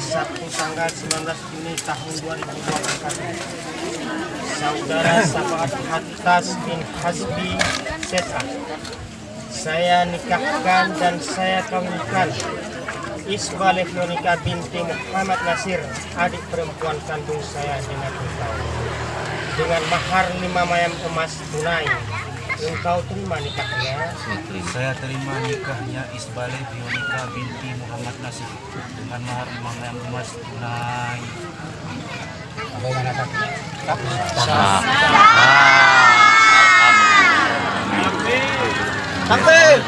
Sabtu tanggal 19 Juni tahun 2024 Saudara Safaat Hatas bin Hasbi Seta. Saya nikahkan dan saya kawinkan Isbah Lefionika binti Muhammad Nasir Adik perempuan kandung saya dengan Dengan mahar lima mayam emas tunai Engkau terima nikahnya? Saya terima nikahnya Isbale Bionika binti Muhammad Nasir. Dengan mahar gram emas tunai. Bagaimana saksi? Sampai